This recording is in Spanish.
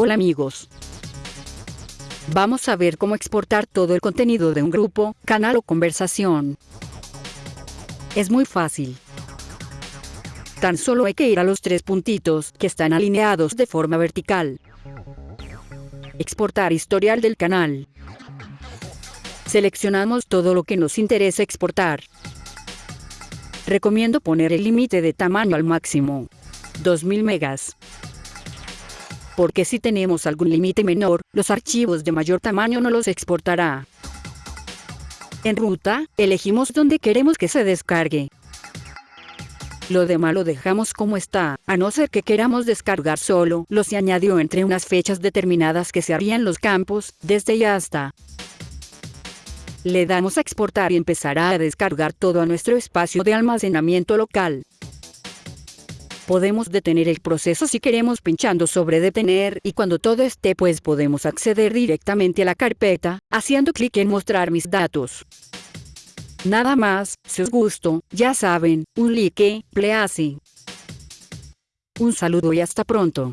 Hola amigos. Vamos a ver cómo exportar todo el contenido de un grupo, canal o conversación. Es muy fácil. Tan solo hay que ir a los tres puntitos que están alineados de forma vertical. Exportar historial del canal. Seleccionamos todo lo que nos interesa exportar. Recomiendo poner el límite de tamaño al máximo. 2000 megas. Porque si tenemos algún límite menor, los archivos de mayor tamaño no los exportará. En ruta, elegimos donde queremos que se descargue. Lo demás lo dejamos como está, a no ser que queramos descargar solo, lo añadió entre unas fechas determinadas que se harían los campos, desde y hasta. Le damos a exportar y empezará a descargar todo a nuestro espacio de almacenamiento local. Podemos detener el proceso si queremos pinchando sobre detener y cuando todo esté pues podemos acceder directamente a la carpeta, haciendo clic en mostrar mis datos. Nada más, si os gustó, ya saben, un like, please. Un saludo y hasta pronto.